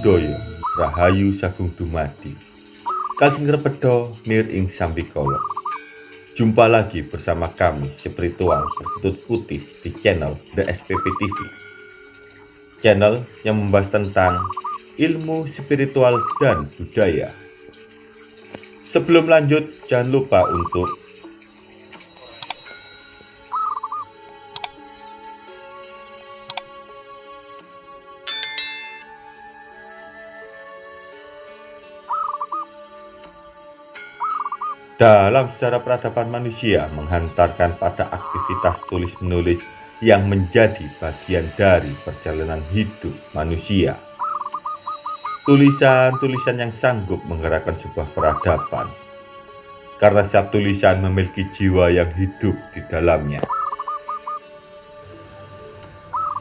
Buddhaya Rahayu Sagung Dumadi. Kalsing Repedo Nir Ing Sambikolo Jumpa lagi bersama kami spiritual bertutut putih di channel The SPP TV Channel yang membahas tentang ilmu spiritual dan budaya. Sebelum lanjut jangan lupa untuk dalam sejarah peradaban manusia menghantarkan pada aktivitas tulis-menulis yang menjadi bagian dari perjalanan hidup manusia. Tulisan-tulisan yang sanggup menggerakkan sebuah peradaban, karena setiap tulisan memiliki jiwa yang hidup di dalamnya.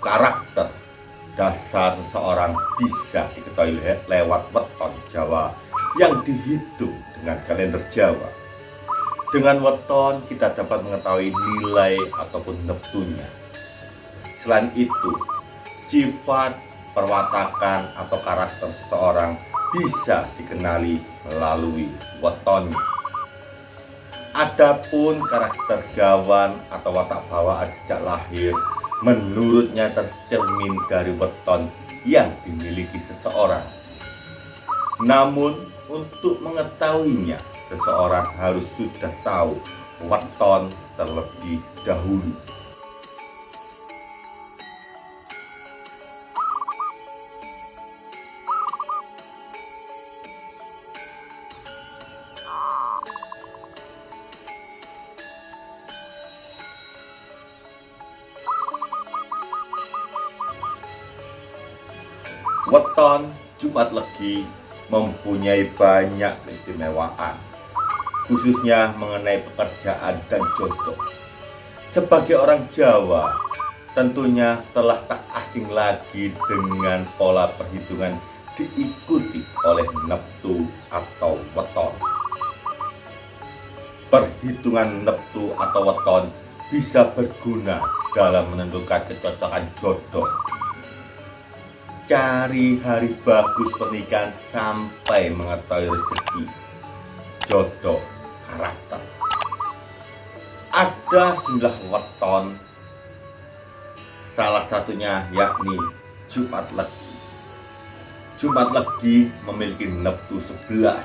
Karakter dasar seseorang bisa diketahui lewat weton Jawa yang dihitung dengan kalender Jawa dengan weton kita dapat mengetahui nilai ataupun neptunya. Selain itu, sifat, perwatakan atau karakter seseorang bisa dikenali melalui wetonnya. Adapun karakter gawan atau watak bawaan sejak lahir menurutnya tercermin dari weton yang dimiliki seseorang. Namun untuk mengetahuinya seseorang harus sudah tahu weton terlebih dahulu. Weton Jumat Legi mempunyai banyak keistimewaan khususnya mengenai pekerjaan dan jodoh. Sebagai orang Jawa, tentunya telah tak asing lagi dengan pola perhitungan diikuti oleh neptu atau weton. Perhitungan neptu atau weton bisa berguna dalam menentukan kecocokan jodoh. Cari hari bagus pernikahan sampai mengetahui rezeki jodoh karakter. Ada sejumlah weton, salah satunya yakni Jumat Legi. Jumat Legi memiliki neptu 11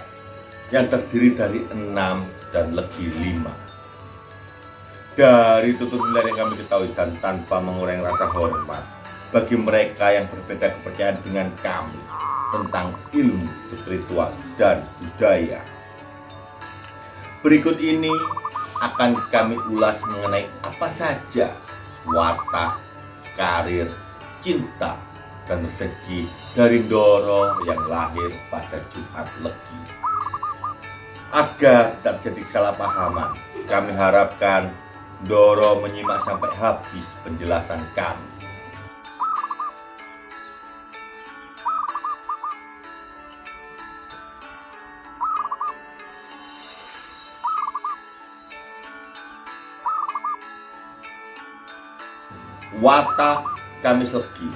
yang terdiri dari 6 dan Legi 5. Dari tutur nilai yang kami ketahui dan tanpa mengurangi rasa hormat bagi mereka yang berbeda kepercayaan dengan kami tentang ilmu spiritual dan budaya Berikut ini akan kami ulas mengenai apa saja watak, karir, cinta, dan rezeki dari Doro yang lahir pada Jumat Legi. Agar tak jadi salah pahaman, kami harapkan Doro menyimak sampai habis penjelasan kami. Wata Kamis Legi.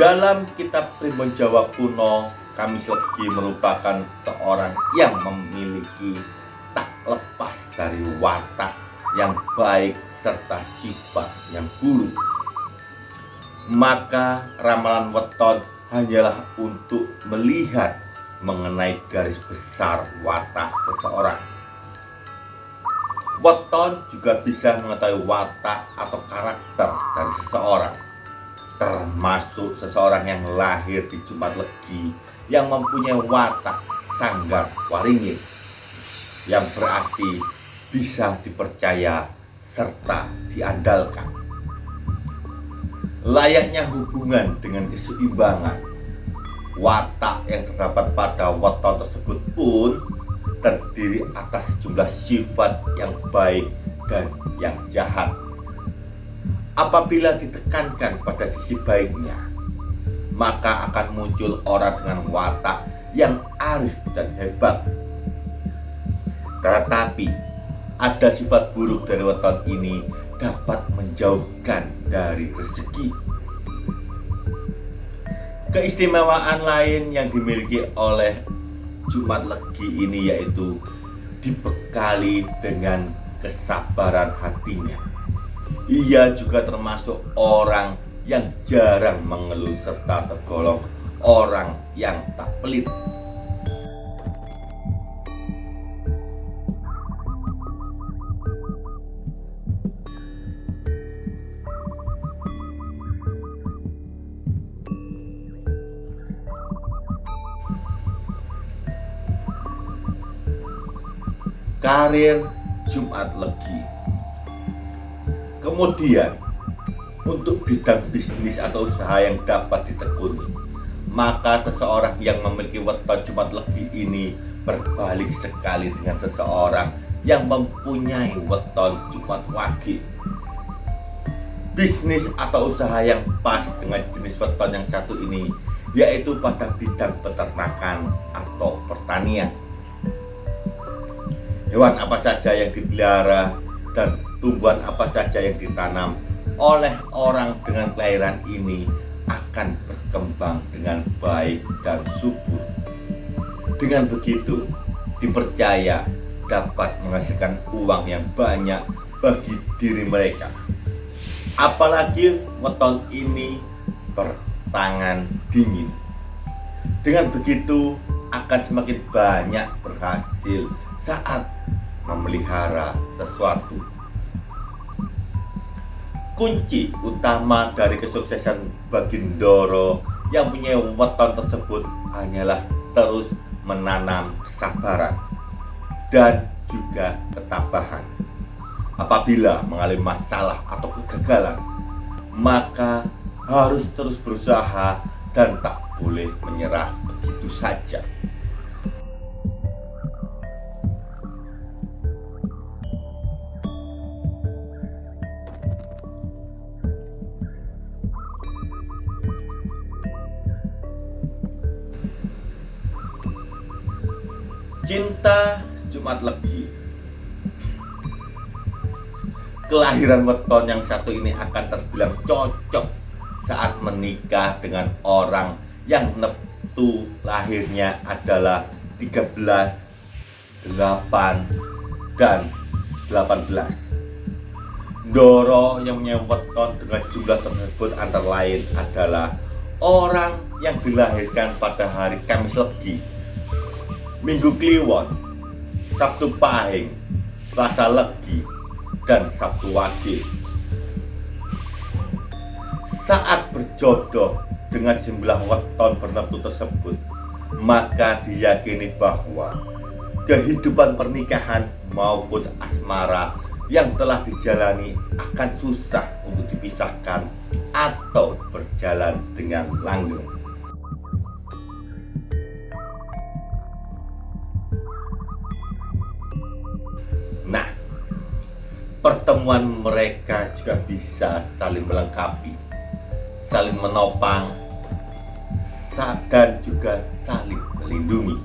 Dalam kitab Primbon Jawa kuno Kamis Legi merupakan seorang yang memiliki tak lepas dari watak yang baik serta sifat yang buruk maka ramalan weton hanyalah untuk melihat mengenai garis besar watak seseorang Weton juga bisa mengetahui watak atau karakter dari seseorang termasuk seseorang yang lahir di Jumat Legi yang mempunyai watak sanggar waringin yang berarti bisa dipercaya serta diandalkan. Layaknya hubungan dengan keseimbangan watak yang terdapat pada weton tersebut pun terdiri atas sejumlah sifat yang baik dan yang jahat. Apabila ditekankan pada sisi baiknya, maka akan muncul orang dengan watak yang arif dan hebat. Tetapi ada sifat buruk dari weton ini dapat menjauhkan dari rezeki. Keistimewaan lain yang dimiliki oleh Jumat Legi ini yaitu dibekali dengan kesabaran hatinya. Ia juga termasuk orang yang jarang mengeluh serta tergolong orang yang tak pelit. Karir Jumat Legi. Kemudian, untuk bidang bisnis atau usaha yang dapat ditekuni, maka seseorang yang memiliki weton Jumat Legi ini berbalik sekali dengan seseorang yang mempunyai weton Jumat Wage. Bisnis atau usaha yang pas dengan jenis weton yang satu ini yaitu pada bidang peternakan atau pertanian hewan apa saja yang dipelihara dan tumbuhan apa saja yang ditanam oleh orang dengan kelahiran ini akan berkembang dengan baik dan subur. Dengan begitu, dipercaya dapat menghasilkan uang yang banyak bagi diri mereka. Apalagi weton ini bertangan dingin. Dengan begitu akan semakin banyak berhasil saat memelihara sesuatu. Kunci utama dari kesuksesan Bagindoro yang punya weton tersebut hanyalah terus menanam kesabaran dan juga ketabahan. Apabila mengalami masalah atau kegagalan, maka harus terus berusaha dan tak boleh menyerah begitu saja. Cinta Jumat Legi. Kelahiran weton yang satu ini akan terbilang cocok saat menikah dengan orang yang neptu. Lahirnya adalah 13, 8, dan 18 Doro yang weton dengan jumlah tersebut antara lain adalah orang yang dilahirkan pada hari Kamis Legi Minggu Kliwon, Sabtu Pahing, Selasa Legi, dan Sabtu Wage. Saat berjodoh dengan jumlah weton bernafsu tersebut, maka diyakini bahwa kehidupan pernikahan maupun asmara yang telah dijalani akan susah untuk dipisahkan atau berjalan dengan langgeng. Pertemuan mereka juga bisa saling melengkapi, saling menopang, dan juga saling melindungi.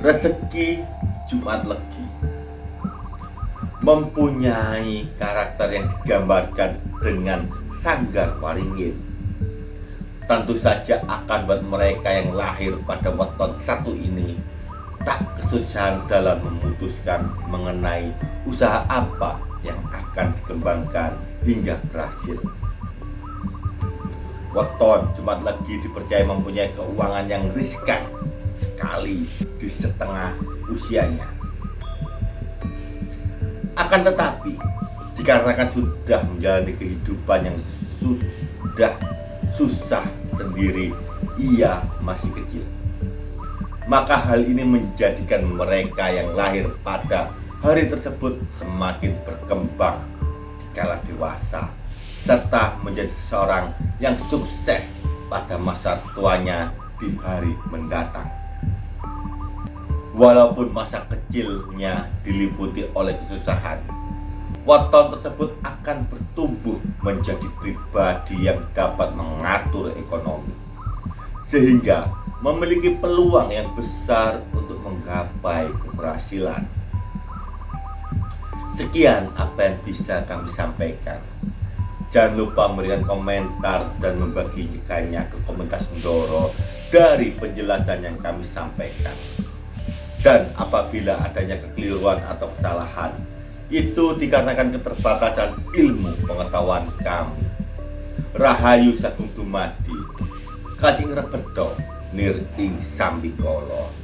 Rezeki Jumat Legi mempunyai karakter yang digambarkan dengan sanggar waringin tentu saja akan buat mereka yang lahir pada weton satu ini tak kesusahan dalam memutuskan mengenai usaha apa yang akan dikembangkan hingga berhasil. Weton Jumat lagi dipercaya mempunyai keuangan yang riskan sekali di setengah usianya. Akan tetapi, dikarenakan sudah menjalani kehidupan yang sudah susah sendiri, ia masih kecil. Maka hal ini menjadikan mereka yang lahir pada hari tersebut semakin berkembang kala dewasa serta menjadi seorang yang sukses pada masa tuanya di hari mendatang. Walaupun masa kecilnya diliputi oleh kesusahan, waton tersebut akan bertumbuh menjadi pribadi yang dapat mengatur ekonomi, sehingga memiliki peluang yang besar untuk menggapai keberhasilan. Sekian apa yang bisa kami sampaikan. Jangan lupa memberikan komentar dan membagikannya ke komentar Sundoro dari penjelasan yang kami sampaikan. Dan apabila adanya kekeliruan atau kesalahan, itu dikarenakan keterbatasan ilmu pengetahuan kami. Rahayu Sagung Dumadi, kasih ngerebedo nir ing sambikolo.